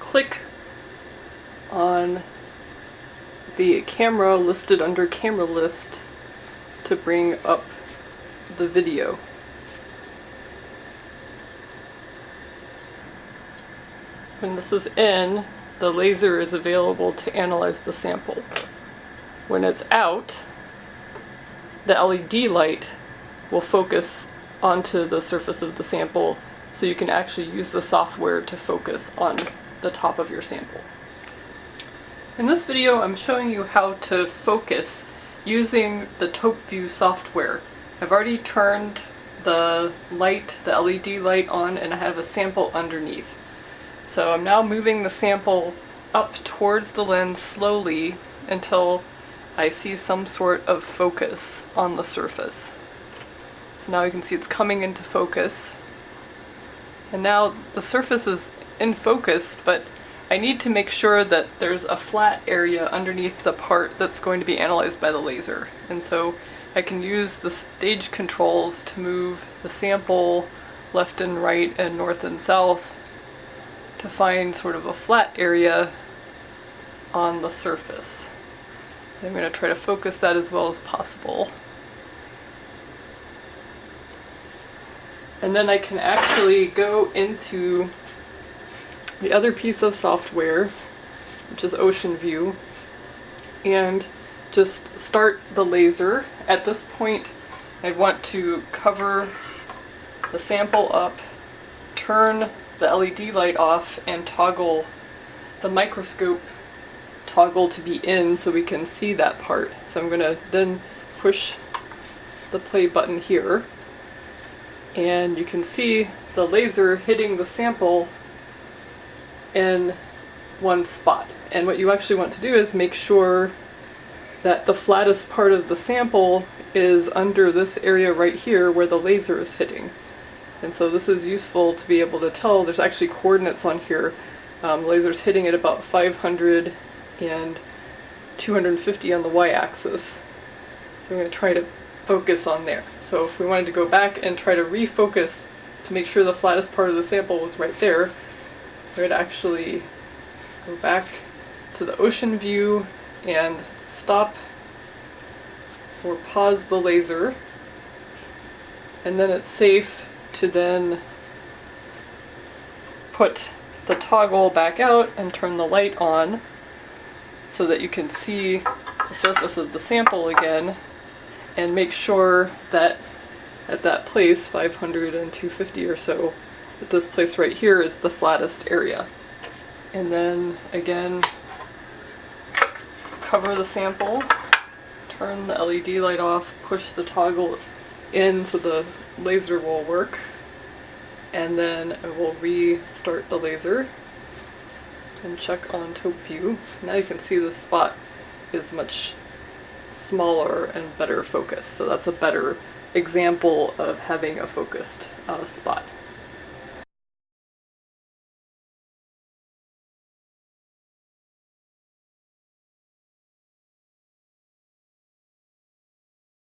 click on the camera listed under camera list to bring up the video. When this is in, the laser is available to analyze the sample. When it's out, the LED light will focus onto the surface of the sample so you can actually use the software to focus on the top of your sample. In this video I'm showing you how to focus using the ToupView software. I've already turned the light, the LED light on and I have a sample underneath. So I'm now moving the sample up towards the lens slowly until I see some sort of focus on the surface. So now you can see it's coming into focus. And now the surface is in focus, but I need to make sure that there's a flat area underneath the part that's going to be analyzed by the laser. And so I can use the stage controls to move the sample left and right and north and south to find sort of a flat area on the surface. I'm going to try to focus that as well as possible. And then I can actually go into the other piece of software, which is Ocean View, and just start the laser. At this point, I'd want to cover the sample up, turn the LED light off, and toggle the microscope toggle to be in so we can see that part. So I'm going to then push the play button here and you can see the laser hitting the sample in one spot. And what you actually want to do is make sure that the flattest part of the sample is under this area right here where the laser is hitting. And so this is useful to be able to tell, there's actually coordinates on here. Um, laser's hitting at about 500 and 250 on the y-axis. So I'm going to try to focus on there. So if we wanted to go back and try to refocus to make sure the flattest part of the sample was right there, I would actually go back to the ocean view and stop or pause the laser. And then it's safe to then put the toggle back out and turn the light on so that you can see the surface of the sample again and make sure that at that place, 500 and 250 or so, this place right here is the flattest area. And then again, cover the sample, turn the LED light off, push the toggle in so the laser will work, and then I will restart the laser and check on ToupView. Now you can see the spot is much smaller and better focused. So that's a better example of having a focused uh, spot.